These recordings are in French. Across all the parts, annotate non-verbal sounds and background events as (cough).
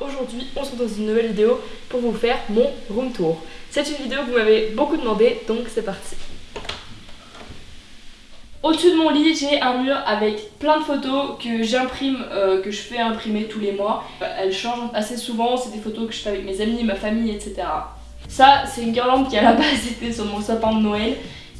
Aujourd'hui, on se retrouve dans une nouvelle vidéo pour vous faire mon room tour. C'est une vidéo que vous m'avez beaucoup demandé, donc c'est parti. Au-dessus de mon lit, j'ai un mur avec plein de photos que j'imprime, euh, que je fais imprimer tous les mois. Elles changent assez souvent, c'est des photos que je fais avec mes amis, ma famille, etc. Ça, c'est une guirlande qui à la base (laughs) était sur mon sapin de Noël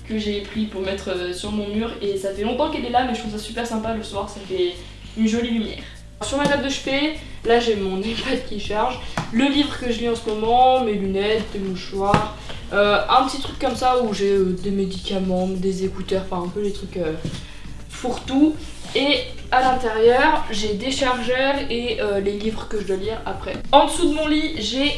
que j'ai pris pour mettre euh, sur mon mur et ça fait longtemps qu'elle est là mais je trouve ça super sympa le soir, ça fait une jolie lumière. Sur ma table de chevet, là j'ai mon (laughs) iPad qui charge, le livre que je lis en ce moment, mes lunettes, des mouchoirs, euh, un petit truc comme ça où j'ai euh, des médicaments, des écouteurs, enfin un peu les trucs euh, fourre-tout. Et à l'intérieur, j'ai des chargeurs et les livres que je dois lire après. En dessous de mon lit, j'ai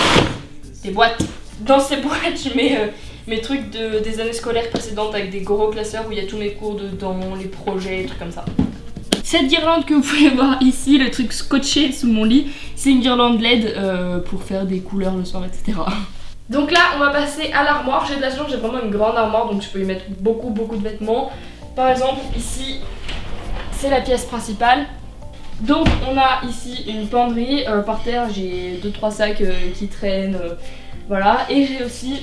(laughs) des boîtes. Dans ces (laughs) boîtes, je mets mes trucs de, des années scolaires précédentes avec des gros classeurs où il y a tous mes cours dedans, les projets, trucs comme ça. Cette guirlande que vous pouvez voir ici, le truc scotché sous mon lit, c'est une guirlande LED euh, pour faire des couleurs le soir, etc. Donc là, on va passer à l'armoire. J'ai de la chance, j'ai vraiment une grande armoire, donc je peux y mettre beaucoup, beaucoup de vêtements. Par exemple, ici, c'est la pièce principale. Donc on a ici une penderie, euh, par terre j'ai 2-3 sacs euh, qui traînent, voilà. Et j'ai aussi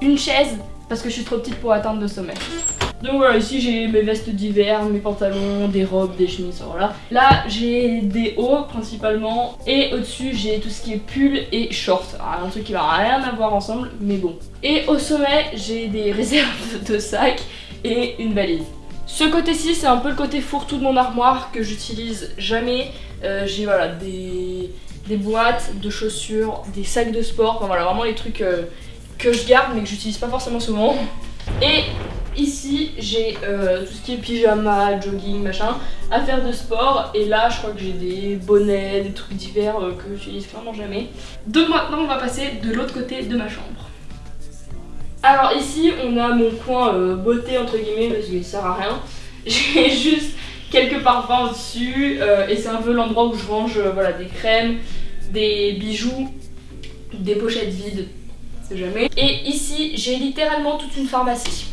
une chaise, parce que je suis trop petite pour atteindre le sommet. Donc voilà, ici j'ai mes vestes d'hiver, mes pantalons, des robes, des chemises, voilà. Là j'ai des hauts principalement et au-dessus j'ai tout ce qui est pull et short. un truc qui va rien à voir ensemble, mais bon. Et au sommet j'ai des (laughs) réserves de sacs et une valise. Ce côté-ci c'est un peu le côté fourre-tout de mon armoire que j'utilise jamais. Euh, j'ai voilà des, des, boîtes de chaussures, des sacs de sport, enfin voilà vraiment les trucs euh, que je garde mais que j'utilise pas forcément souvent. Et Ici, j'ai euh, tout ce qui est pyjama, jogging, machin, affaires de sport. Et là, je crois que j'ai des bonnets, des trucs d'hiver euh, que j'utilise clairement jamais. Donc maintenant, on va passer de l'autre côté de ma chambre. Alors ici, on a mon coin euh, beauté entre guillemets parce qu'il sert à rien. (laughs) J'ai juste quelques parfums au-dessus et c'est un peu l'endroit où je range voilà, des crèmes, des bijoux, des pochettes vides, jamais. Et ici, j'ai littéralement toute une pharmacie.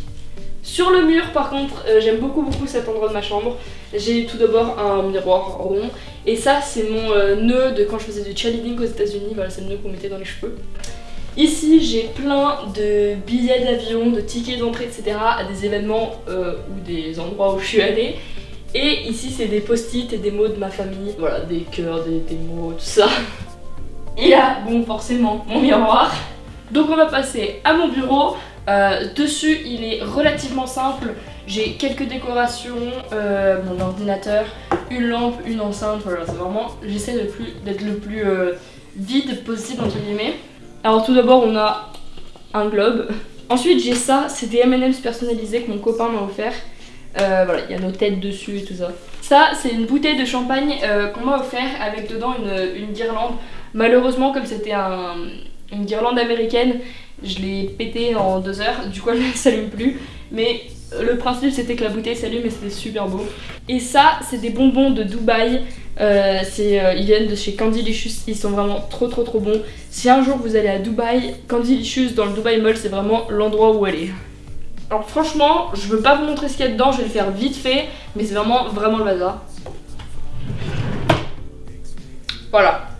Sur le mur par contre euh, j'aime beaucoup beaucoup cet endroit de ma chambre. J'ai tout d'abord un miroir rond. Et ça c'est mon euh, nœud de quand je faisais du cheerleading aux états unis Voilà c'est le nœud qu'on mettait dans les cheveux. Ici j'ai plein de billets d'avion, de tickets d'entrée etc à des événements euh, ou des endroits où je suis allée. Et ici c'est des post-it et des mots de ma famille. Voilà des cœurs, des, des mots, tout ça. Et là bon forcément mon miroir. Donc on va passer à mon bureau euh, dessus, il est relativement simple. J'ai quelques décorations, euh, mon ordinateur, une lampe, une enceinte. Voilà, c'est vraiment. J'essaie d'être le plus euh, vide possible, entre guillemets. Alors, tout d'abord, on a un globe. Ensuite, j'ai ça. C'est des MM's personnalisés que mon copain m'a offert. voilà, il y a nos têtes dessus et tout ça. Ça, c'est une bouteille de champagne qu'on m'a offert avec dedans une, une guirlande. Malheureusement, comme c'était un, une guirlande américaine, je l'ai pété en deux heures, du coup elle ne s'allume plus. Mais le principe c'était que la bouteille s'allume et c'était super beau. Et ça, c'est des bonbons de Dubaï. Euh, euh, ils viennent de chez Candylicious, ils sont vraiment trop trop trop bons. Si un jour vous allez à Dubaï, Candylicious dans le Dubai Mall, c'est vraiment l'endroit où aller. Alors franchement, je veux pas vous montrer ce qu'il y a dedans, je vais le faire vite fait, mais c'est vraiment vraiment le bazar. Voilà.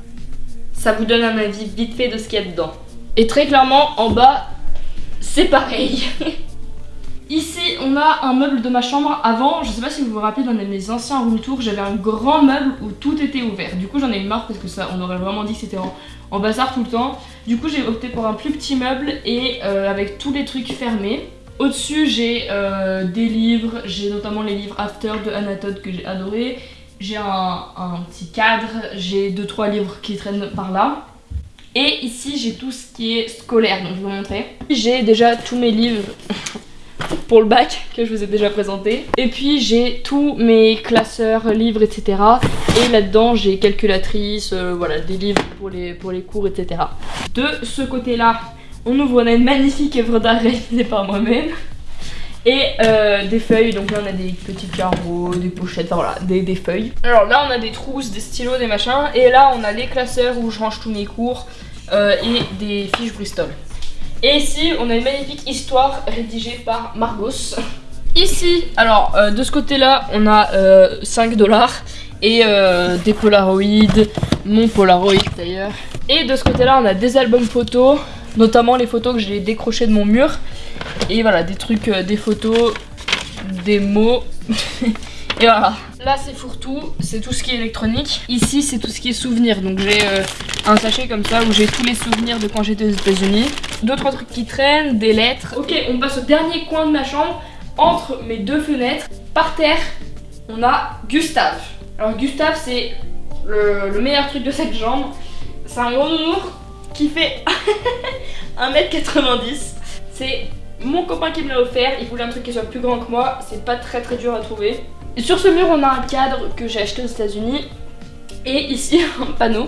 Ça vous donne un avis vite fait de ce qu'il y a dedans. Et très clairement, en bas, c'est pareil. (laughs) Ici, on a un meuble de ma chambre. Avant, je sais pas si vous vous rappelez, dans mes anciens room tours, j'avais un grand meuble où tout était ouvert. Du coup, j'en ai eu marre parce que ça, on aurait vraiment dit que c'était en, bazar tout le temps. Du coup, j'ai opté pour un plus petit meuble et euh, avec tous les trucs fermés. Au-dessus, j'ai euh, des livres, j'ai notamment les livres After de Anatole que j'ai adoré. J'ai un, petit cadre, j'ai 2-3 livres qui traînent par là. Et ici, j'ai tout ce qui est scolaire, donc je vais vous montrer. J'ai déjà tous mes livres (laughs) pour le bac que je vous ai déjà présenté. Et puis j'ai tous mes classeurs, livres, etc. Et là-dedans, j'ai calculatrice, euh, voilà, des livres pour les, pour les cours, etc. De ce côté-là, on ouvre, une magnifique œuvre d'art réalisée par moi-même et euh, des feuilles, donc là on a des petits carreaux, des pochettes, enfin voilà, des, des, feuilles. Alors là on a des trousses, des stylos, des machins, et là on a les classeurs où je range tous mes cours euh, et des fiches Bristol. Et ici on a une magnifique histoire rédigée par Margos. Ici, alors euh, de ce côté là on a 5 dollars et des Polaroids, mon Polaroid d'ailleurs. Et de ce côté-là, on a des albums photos, notamment les photos que j'ai décrochées de mon mur. Et voilà, des trucs, euh, des photos, des mots. (laughs) et voilà. Là, c'est fourre-tout, c'est tout ce qui est électronique. Ici, c'est tout ce qui est souvenirs. Donc j'ai euh, un sachet comme ça où j'ai tous les souvenirs de quand j'étais aux États-Unis. D'autres trucs qui traînent, des lettres. Ok, on passe au dernier coin de ma chambre, entre mes deux fenêtres. Par terre, on a Gustave. Alors Gustave, c'est le, meilleur truc de cette chambre. C'est un gros nounours qui fait (laughs) 1m90. C'est mon copain qui me l'a offert. Il voulait un truc qui soit plus grand que moi. C'est pas très très dur à trouver. sur ce mur, on a un cadre que j'ai acheté aux États-Unis. Et ici, (laughs) un panneau.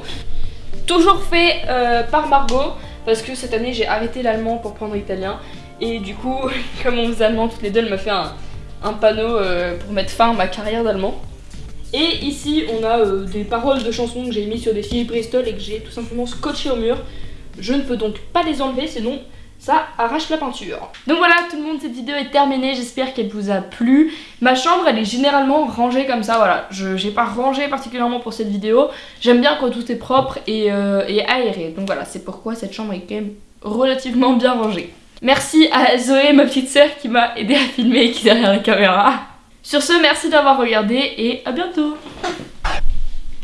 Toujours fait euh, par Margot. Parce que cette année, j'ai arrêté l'allemand pour prendre l'italien. Et du coup, (laughs) comme on faisait allemand toutes les deux, elle m'a fait un, panneau euh, pour mettre fin à ma carrière d'allemand. Et ici, on a euh, des paroles de chansons que j'ai mis sur des fils Bristol et que j'ai tout simplement scotché au mur. Je ne peux donc pas les enlever, sinon ça arrache la peinture. Donc voilà tout le monde, cette vidéo est terminée, j'espère qu'elle vous a plu. Ma chambre elle est généralement rangée comme ça, voilà. Je n'ai pas rangé particulièrement pour cette vidéo. J'aime bien quand tout est propre et, euh, et aéré. Donc voilà, c'est pourquoi cette chambre est quand même relativement bien rangée. Merci à Zoé, ma petite sœur, qui m'a aidé à filmer et qui est derrière la caméra. Sur ce, merci d'avoir regardé et à bientôt